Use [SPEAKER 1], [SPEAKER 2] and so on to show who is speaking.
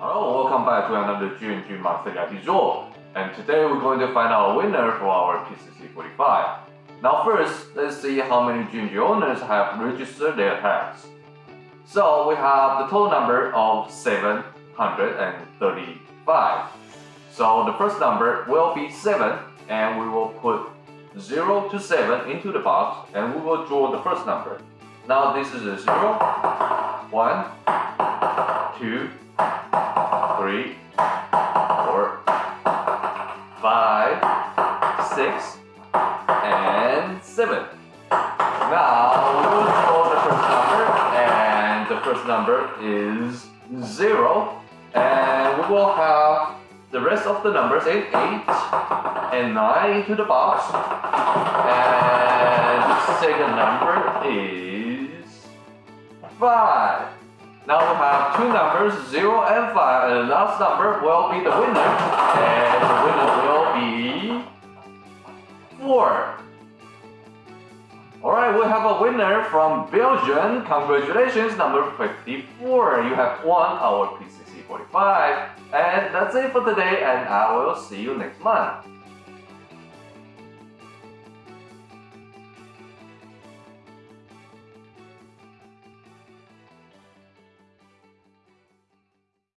[SPEAKER 1] Hello, welcome back to another Monthly IP Draw. And today we're going to find our winner for our PCC 45. Now first, let's see how many G&G owners have registered their tags. So we have the total number of 735. So the first number will be 7 and we will put 0 to 7 into the box and we will draw the first number. Now this is a 0, 1, 2, three, four, five, six, and seven. Now we will draw the first number, and the first number is zero, and we will have the rest of the numbers in eight and nine into the box, and the second number is five. Now we have two numbers, 0 and 5, and the last number will be the winner, and the winner will be 4. Alright, we have a winner from Belgium. Congratulations, number 54. You have won our PCC 45. And that's it for today, and I will see you next month.